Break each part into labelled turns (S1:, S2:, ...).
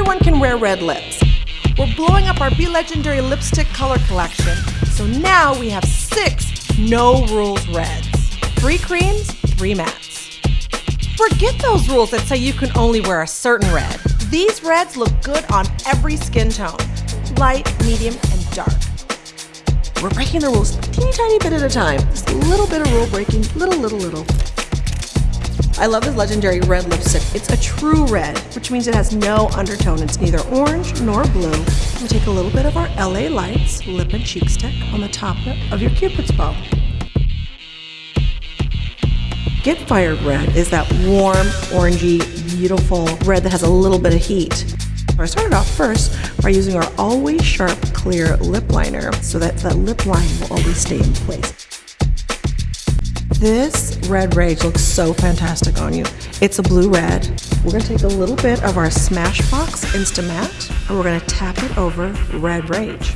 S1: everyone can wear red lips. We're blowing up our Be Legendary lipstick color collection, so now we have six no rules reds. Three creams, three mattes. Forget those rules that say you can only wear a certain red. These reds look good on every skin tone, light, medium, and dark. We're breaking the rules teeny tiny bit at a time. Just a little bit of rule breaking, little, little, little. I love this legendary red lipstick. It's a true red, which means it has no undertone. It's neither orange nor blue. We take a little bit of our LA Lights lip and cheek stick on the top of your cupid's bow. Get Fired Red is that warm, orangey, beautiful red that has a little bit of heat. I started off first by using our Always Sharp Clear Lip Liner so that that lip line will always stay in place. This Red Rage looks so fantastic on you. It's a blue red. We're gonna take a little bit of our Smashbox Instamatte and we're gonna tap it over Red Rage.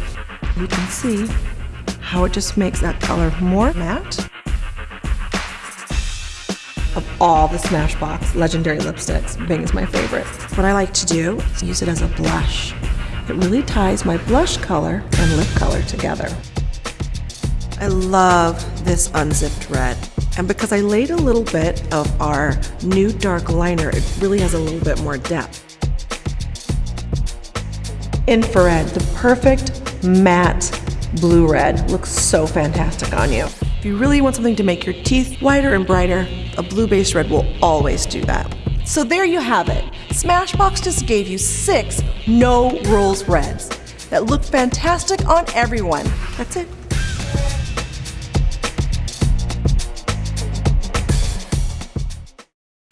S1: You can see how it just makes that color more matte. Of all the Smashbox Legendary lipsticks, Bing is my favorite. What I like to do is use it as a blush. It really ties my blush color and lip color together. I love this unzipped red. And because I laid a little bit of our new dark liner, it really has a little bit more depth. Infrared, the perfect matte blue red, looks so fantastic on you. If you really want something to make your teeth whiter and brighter, a blue-based red will always do that. So there you have it. Smashbox just gave you six no rules reds that look fantastic on everyone. That's it.